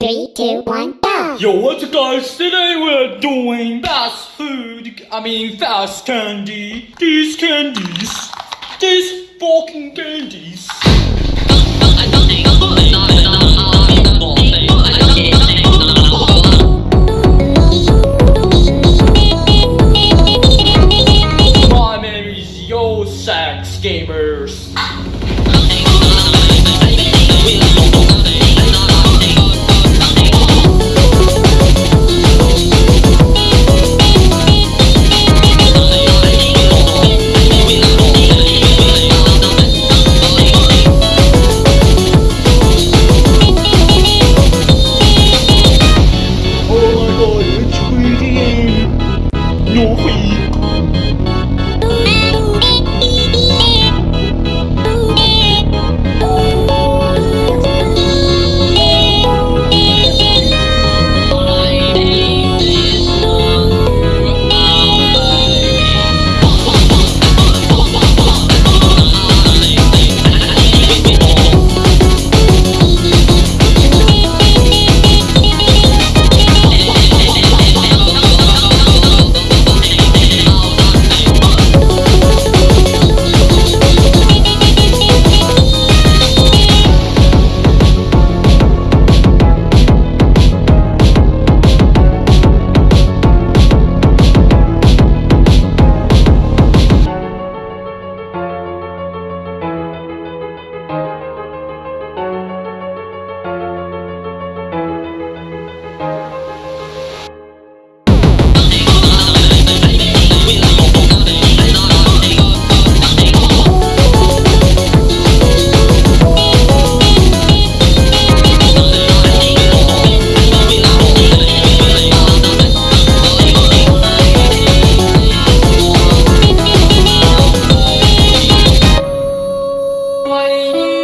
Three, two, one, go! Yo, what's up guys? Today we're doing fast food, I mean fast candy. These candies, these fucking candies. My name is Yo Sax Gamers. 不会 quay